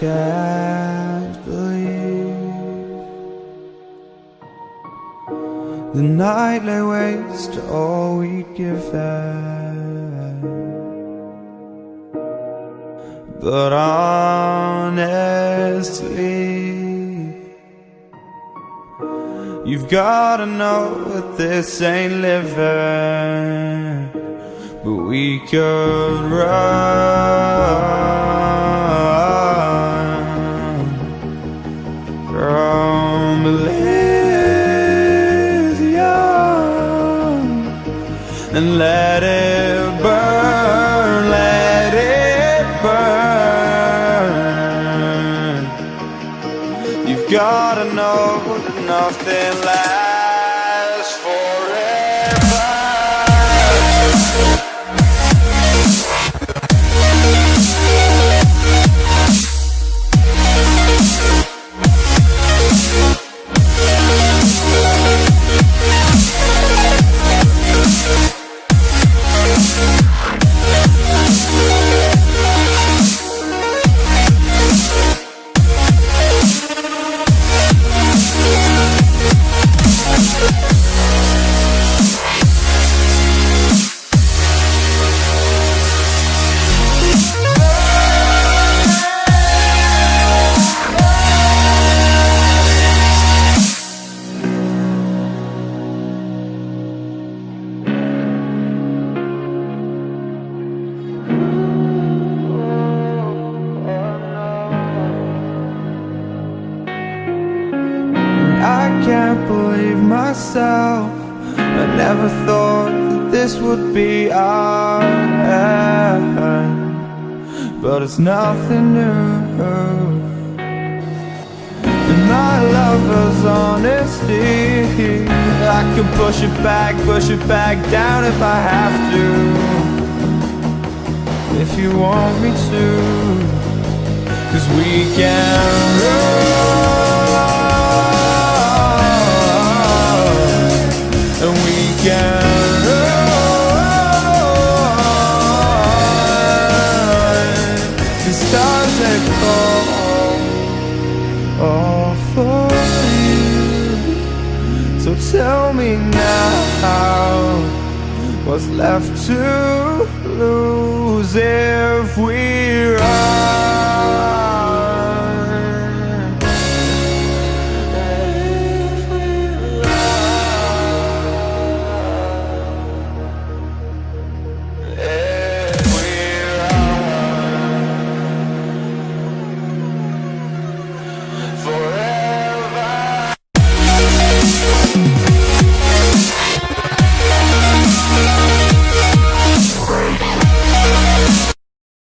can't believe the night lay waste to all we'd given. But honestly, you've gotta know that this ain't living. But we could run gotta know nothing lasts I never thought that this would be our end, but it's nothing new. And my lover's honesty, I can push it back, push it back down if I have to. If you want me to, cause we can So tell me now What's left to lose if we're